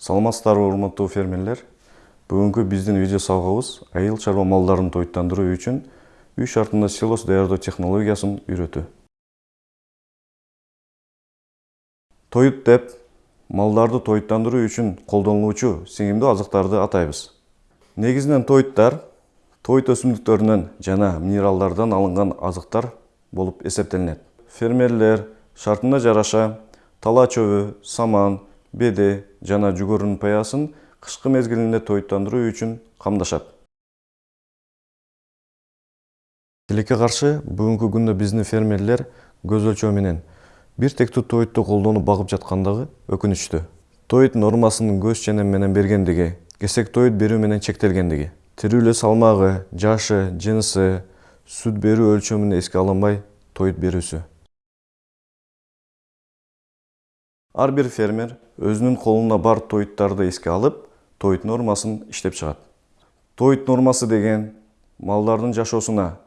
саламатсыздарбы урматтуу фермерлер. Бүгүнкү биздин видео сабагыбыз айыл чарба малдарын тоюттандыруу үчүн үй шартында силос даярдоо технологиясын үйрөтүү. Тоют деп малдарды тоюттандыруу үчүн колдонулуучу сиңимдүү азыктарды атайбыз. Негизинен тоюттар тоют өсүмдүктөрүнөн жана минералдардан алынган азыктар болуп эсептелинет. Фермерлер шартына жараша тала чөбү саман беде жана жүгөрүнүн паясын кышкы мезгилинде тоюттандыруу үчүн камдашат. Тилекке каршы бүгүнкү күндө биздин фермерлер көз өлчөө менен бир тектүү тоютту колдонуп багып жаткандыгы өкүнүчтүү тоют нормасынын көз ченем менен бергендиги кесек тоют берүү менен чектелгендиги. Тирүүлө салмагы жашы жынысы сүт берүү өлчөмүн эске алынбай тоют берүүсү ар бир фермер өзүнүн колуна бар тоюттарды эске алып тоют нормасын иштеп чыгат. Тоют нормасы деген малдардын жашоосуна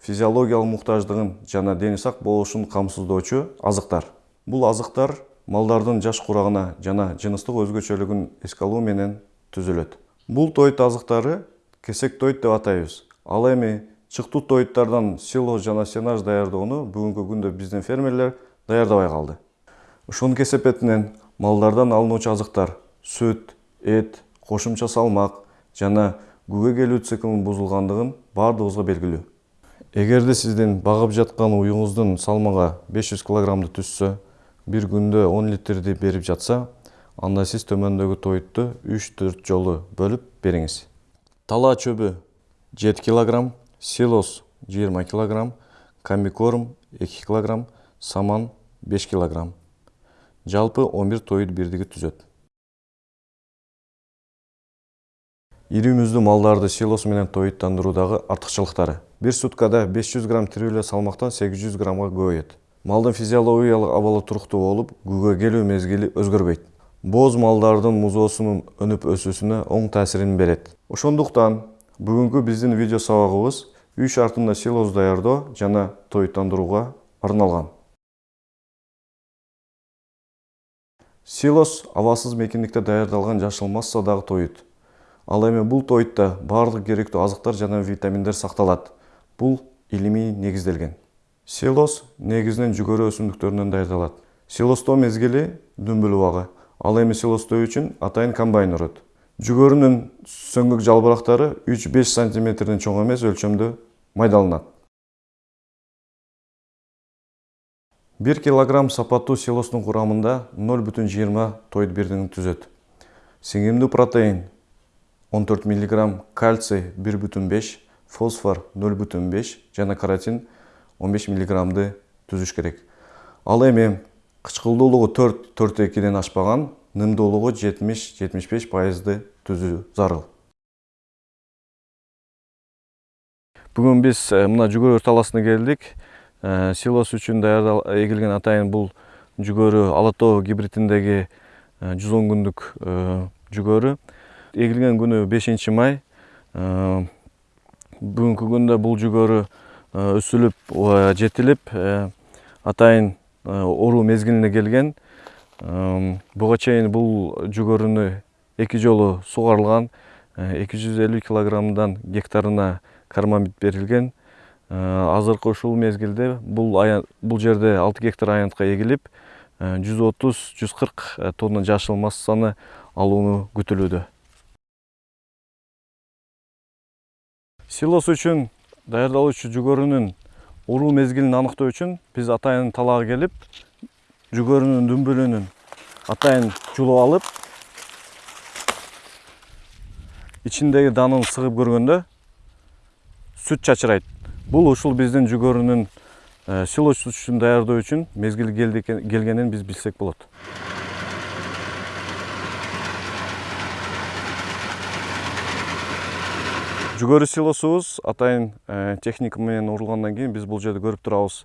физиологиялык муктаждыгын жана дени сак болушун камсыздоочу азыктар. Бул азыктар малдардын жаш курагына жана жыныстык өзгөчөлүгүн эске алуу менен түзүлөт. Бул тоют азыктары кесек тоют деп атайбыз. Ал эми чыктуу тоюттардан силос жана сенаж даярдоону бүгүнкү күндө биздин фермерлер даярдабай калды ошонун кесепетинен малдардан алынуучу азыктар сүт эт кошумча салмак жана күгө келүү циклынын бузулгандыгын баардыгыбызга белгилүү эгерде сиздин багып жаткан уюңуздун жүз килограммды түзсө бир күндө он литрди берип жатса анда сиз төмөндөгү тоютту үч төрт жолу бөлүп бериңиз тала чөбү жети килограмм силос жыйырма килограмм комбикорм эки килограмм саман беш килограмм. Жалпы он бир тоют бирдиги түзөт ири муздуу малдарды силос менен тоюттандыруудагы артыкчылыктары бир суткада беш жүз грамм тирүүлө салмактан сегиз жүз граммга көбөйөт малдын физиологиялык абалы туруктуу болуп күгө келүү мезгили өзгөрбөйт бооз малдардын музоосунун өнүп өсүүсүнө оң таасирин берет ошондуктан бүгүнкү биздин видео сабагыбыз үй шартында силос даярдоо жана тоюттандырууга арналган силос абасыз мекендикте даярдалган жашыл массадагы тоют. Ал эми бул тоютта баардык керектүү азыктар жана витаминдер сакталат. Бул илимий негизделген. Силос негизинен жүгөрү өсүмдүктөрүнөн даярдалат. Силостоо мезгили дүмбүл убагы. Ал эми силостоо үчүн атайын комбайн урут. Жүгөрүнүн сөңгүк жалбырактары үч беш сантиметрден чоң эмес өлчөмдө майдаланат 1 килограмм сапаттуу селосының құрамында 0,20 тойды бердің түзет. Сенгемді протеин 14 миллиграмм, кальций 1,5, фосфор 0,5 жана каротин 15 миллиграммды түзіш керек. Ал қычқылды ұлығы 4-4-2-ден ашпаған, нымды олығы 70-75 пайызды түзі зарыл. Бүгін біз э, мына жүгір таласына келдік силос үчүн даярдал эгилген атайын бул жүгөрү ала тоо гибридиндеги э, жүз он күндүк э, жүгөрү. Эгилген күнү бешинчи май. Бүгүнкү күндө бул жүгөрү өсүлүп жетилип атайын оруу мезгилине келген. Буга чейин бул жүгөрүнү эки жолу сугарылган эки жүз элүү килограммдан гектарына кармамид берилген. Э, азыркы ушул мезгилде бул бул жерде алты гектар аянтка эгилип э, жүз отуз жүз кырк э, тонна жашыл массаны алууну күтүлүүдө. Силос үчүн даярдалуучу жүгөрүнүн уруу мезгилин аныктоо үчүн биз атайын талаага келип жүгөрүнүн дүмбүлүнүн атайын жулуп алып ичиндеги данын сыгып көргөндө сүт чачырайт бул ушул биздин жүгөрүнүн э, силос үчүн даярдоо үчүн мезгили келди келгенин биз билсек болот. Жүгөрү силосубуз атайын э, техника менен урулгандан кийин биз бул жерде көрүп турабыз.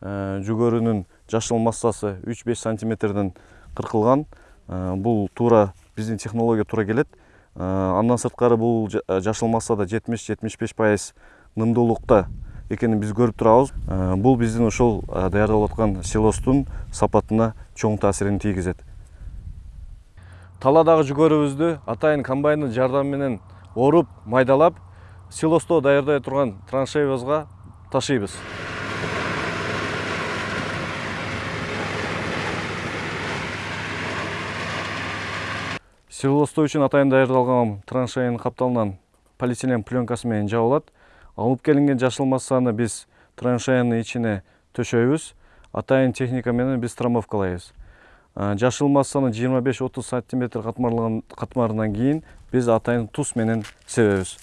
Э, жүгөрүнүн жашыл массасы үч беш сантиметрден кыркылган. Бул туура биздин технология туура келет. Андан сырткары бул жашыл массада жетимиш жетимиш беш пайыз нымдуулукта экенин биз көрүп турабыз. Э, бул биздин ушул э, даярдалып аткан силостун сапатына чоң таасирин тийгизет. Талаадагы жүгөрүбүздү атайын комбайндын жардамы менен оруп майдалап силосто даярдай турган траншеябызга ташыйбыз. Силостоо үчүн атайын даярдалган траншеянын капталынан полиэтилен пленкасы менен жабылат алып келинген жашыл массаны биз траншеянын ичине төшөйбүз. Атайын техника менен биз трамбовкалайбыз жашыл массаны жыйырма беш отуз сантиметр катмарынан кийин биз атайын туз менен себебиз.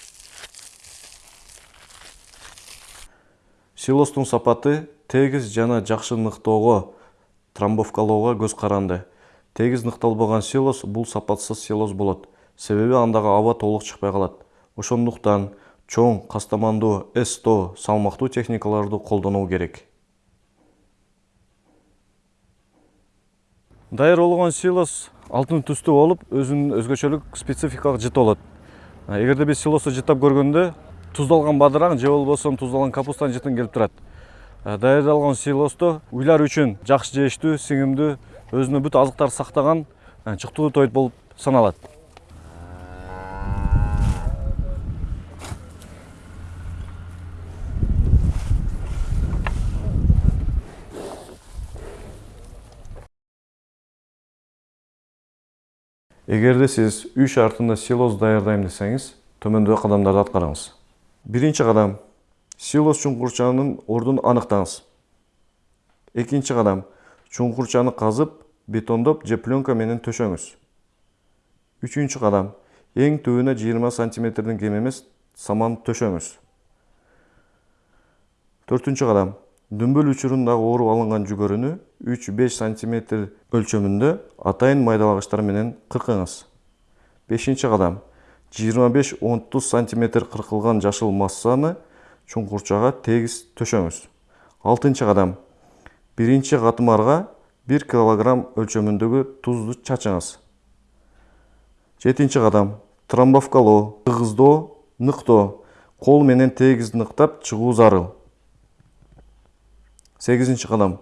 Силостун сапаты тегиз жана жакшы ныктоого трамбовкалоого көз каранды. Тегиз ныкталбаган силос бул сапатсыз силос болот. Себеби андагы аба толук чыкпай калат. Ошондуктан чоң кастамандуу сто салмактуу техникаларды колдонуу керек. Даяр болгон силос алтын түстүү болуп өзүнүн өзгөчөлүк спецификалык жыты болот. Эгерде биз силосту жыттап көргөндө туздалган бадыраң же болбосо туздалган капустанын жытын келип турат. Даярдалган силосто уйлар үчүн жакшы жеиштүү сиңимдүү өзүнө бүт азыктарды сактаган чыктылуу тоют болуп саналат эгерде сиз үй шартында силос даярдайм десеңиз төмөндөгү кадамдарды аткарыңыз биринчи кадам силос чуңкурчанын ордун аныктаңыз экинчи кадам чуңкурчаны казып бетондоп же пленка менен төшөңүз үчүнчү кадам эң түбүнө жыйырма сантиметрден кем эмес саман төшөңүз төртүнчү кадам дүмбүл учурундагы оруп алынган жүгөрүнү үч беш сантиметр өлчөмүндө атайын майдалагычтар менен кыркыңыз. Бешинчи кадам. жыйырма беш отуз сантиметр кыркылган жашыл массаны чуңкурчага тегиз төшөңүз. Алтынчы кадам. Биринчи катмарга бир килограмм өлчөмүндөгү тузду чачыңыз. Жетинчи кадам. Трамбовкалоо тыгыздоо ныктоо кол менен тегиз ныктап чыгуу зарыл сегизинчи кадам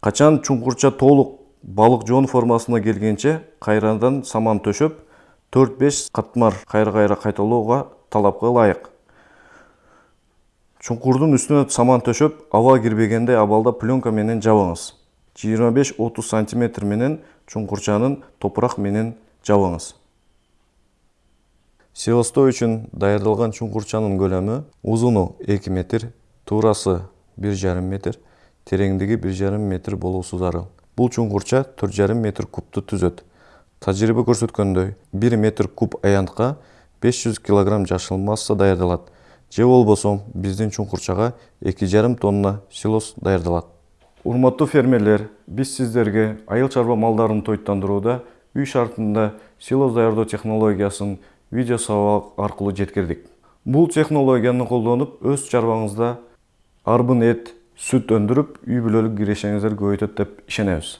качан чуңкурча толук балык жоон формасына келгенче кайрадан саман беш катмар кайра кайра кайталоого талапка ылайык чуңкурдун үстүнө саман төшөп аба кирбегендей абалда пленка менен жабыңыз жыйырма беш отуз сантиметр менен чуңкурчанын топурак менен жабыңыз силостоо үчүн даярдалган чуңкурчанын көлөмү узуну эки метр туурасы бир жарым метр тереңдиги бир жарым метр болуусу зарыл бул чуңкурча төрт жарым метр кубту түзөт тажрыйба көрсөткөндөй бир метр куб беш жүз килограмм жашыл масса даярдалат же болбосо биздин эки жарым тонна силос даярдалат урматтуу фермерлер биз сиздерге айыл чарба малдарын тоюттандырууда үй шартында силос даярдоо технологиясын видео сабак аркылуу жеткирдик бул технологияны колдонуп өз чарбаңызда арбын эт сүт өндүрүп үй бүлөлүк кирешеңиздерди көбөйтөт деп ишенебиз.